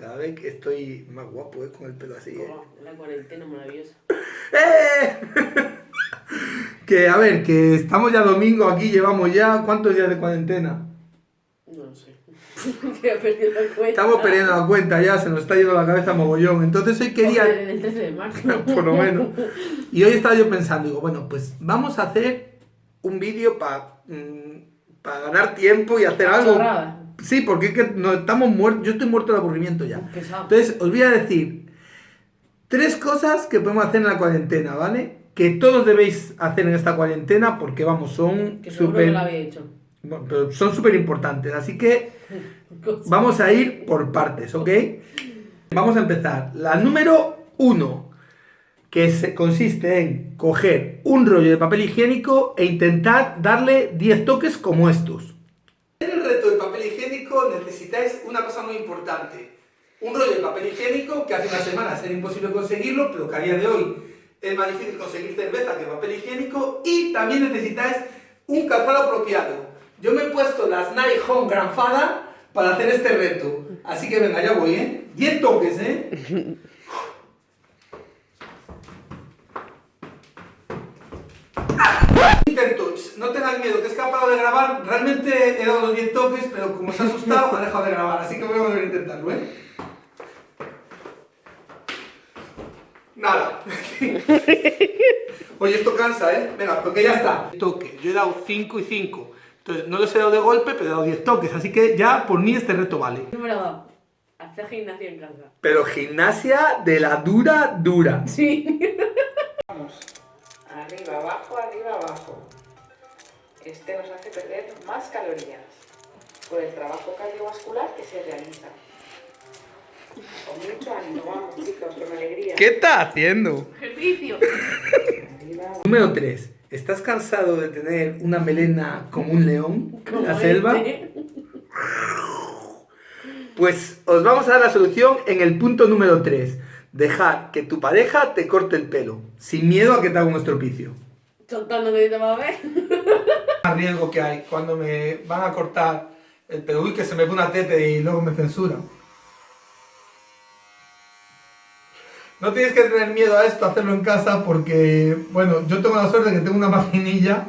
Cada vez que estoy más guapo, ¿eh? Con el pelo así, ¿eh? Oh, la cuarentena maravillosa. ¡Eh! que, a ver, que estamos ya domingo aquí, llevamos ya... ¿Cuántos días de cuarentena? No lo sé. Perdido la. Estamos perdiendo la cuenta ya, se nos está yendo la cabeza mogollón. Entonces hoy quería... El 13 de marzo. por lo menos. Y hoy estaba yo pensando, digo, bueno, pues vamos a hacer un vídeo para ganar tiempo y hacer algo. Chorrada. Sí, porque es que no, estamos muertos, yo estoy muerto de aburrimiento ya. Pesado. Entonces, os voy a decir tres cosas que podemos hacer en la cuarentena, ¿vale? Que todos debéis hacer en esta cuarentena porque, vamos, son súper... que lo había hecho. bueno, pero son súper importantes, así que vamos a ir por partes, ¿ok? Vamos a empezar. La número uno, que se- consiste en coger un rollo de papel higiénico e intentar darle 10 toques como estos. En el reto del higiénico necesitáis una cosa muy importante. Un rollo de papel higiénico que hace unas semanas era imposible conseguirlo, pero que a día de hoy es más difícil conseguir cerveza que papel higiénico. Y también necesitáis un calzado apropiado. Yo me he puesto las Nike Home Grandfather para hacer este reto. Así que venga, ya voy, ¿eh? 10 toques, ¿eh? Intento, no tengas miedo, que es parado de grabar. Realmente he dado los 10 toques, pero como se ha asustado, ha dejado de grabar. Así que voy a volver a intentarlo, ¿eh? Nada. Oye, esto cansa, ¿eh? Venga, porque ya está. Toque, yo he dado 5 y 5. Entonces, no los he dado de golpe, pero he dado 10 toques. Así que ya por mí este reto vale. Número 2. Hacer gimnasia en casa. Pero gimnasia de la dura, dura. Sí. Vamos. Arriba, abajo, arriba, abajo. Este nos hace perder más calorías por el trabajo cardiovascular que se realiza. Con mucho ánimo, vamos chicos, con alegría. ¿Qué estás haciendo? Ejercicio. Número 3. ¿Estás cansado de tener una melena como un león en la selva? este. Pues os vamos a dar la solución en el punto número 3. Dejar que tu pareja te corte el pelo, sin miedo a que te haga un estropicio. Soltando a ver. El riesgo que hay cuando me van a cortar el pelo, uy, que se me ve una tete y luego me censuran. No tienes que tener miedo a esto, hacerlo en casa, porque, bueno, yo tengo la suerte de que tengo una maquinilla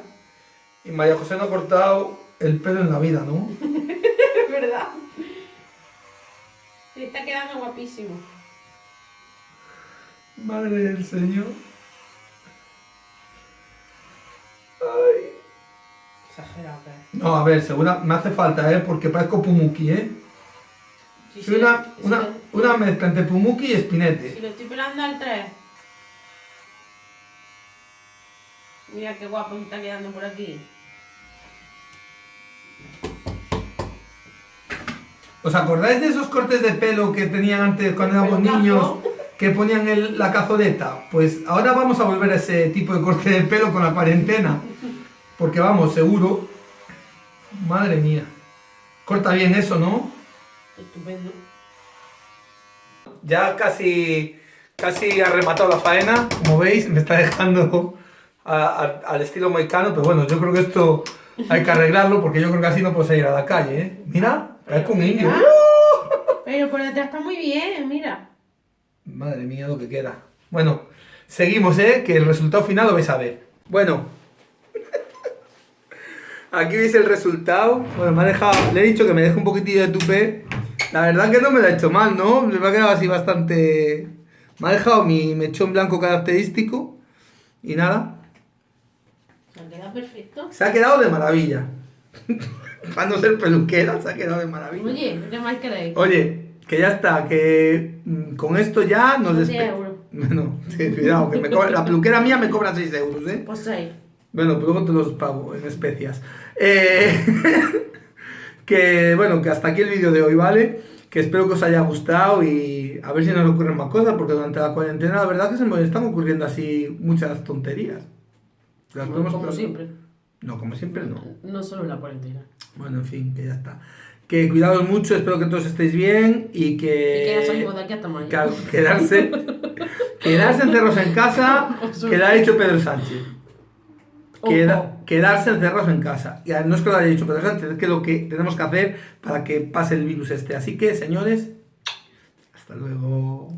y María José no ha cortado el pelo en la vida, ¿no? Es verdad. Se está quedando guapísimo. Madre del Señor. Ay. Exagerado, ¿eh? No, a ver, segura, me hace falta, ¿eh? Porque parezco Pumuki, ¿eh? Sí, Soy sí, una, sí, una, mezcla entre Pumuki y Spinete. Si lo estoy pelando al 3. Mira qué guapo me está quedando por aquí. ¿Os acordáis de esos cortes de pelo que tenían antes cuando éramos niños? Que ponían el- la cazoleta. Pues ahora vamos a volver a ese tipo de corte de pelo con la cuarentena. Porque vamos, seguro. Madre mía. Corta bien eso, ¿no? Estupendo. Ya casi, casi ha rematado la faena. Como veis, me está dejando a- a- al estilo moicano. Pero bueno, yo creo que esto hay que arreglarlo porque yo creo que así no puedo salir a la calle, ¿eh? Mira, parezco un indio. Pero por detrás está muy bien, mira. Madre mía, lo que queda. Bueno, seguimos, ¿eh? Que el resultado final lo vais a ver. Bueno. Aquí veis el resultado. Bueno, me ha dejado... Le he dicho que me deje un poquitillo de tupé. La verdad que no me lo ha hecho mal, ¿no? Me ha quedado así bastante... Me ha dejado mi mechón blanco característico. Y nada. Se ha quedado perfecto. Se ha quedado de maravilla. Para no ser peluquera, se ha quedado de maravilla. Oye, ¿qué más queréis? Oye, que ya está, que mm, con esto ya nos despedimos. Bueno, sí, cuidado, que me cobra- la peluquera mía me cobra 6 euros, ¿eh? Pues 6. Bueno, pues luego te los pago en especias. Eh, que bueno, que hasta aquí el vídeo de hoy, ¿vale? Que espero que os haya gustado y a ver si nos ocurren más cosas, porque durante la cuarentena la verdad que se me están ocurriendo así muchas tonterías. Las podemos- Como siempre. No, como siempre no. No solo en la cuarentena. Bueno, en fin, que ya está. Que cuidados mucho, espero que todos estéis bien y que... Y que quedarse, quedarse encerrados en casa, que lo ha dicho Pedro Sánchez. Queda- quedarse encerrados en casa. Y no es que lo haya dicho Pedro Sánchez, es que lo que tenemos que hacer para que pase el virus este. Así que, señores, Hasta luego.